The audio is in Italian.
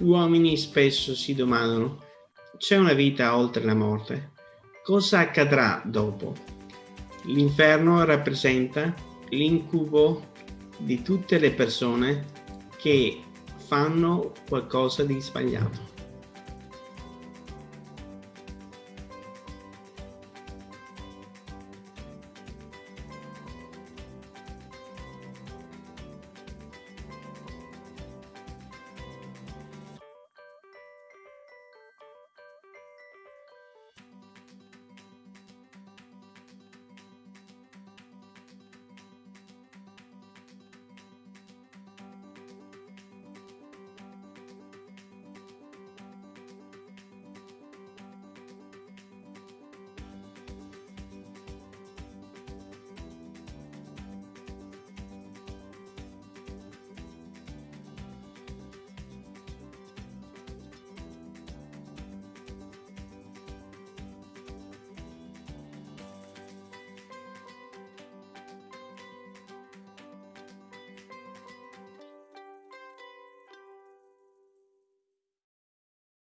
Uomini spesso si domandano, c'è una vita oltre la morte? Cosa accadrà dopo? L'inferno rappresenta l'incubo di tutte le persone che fanno qualcosa di sbagliato.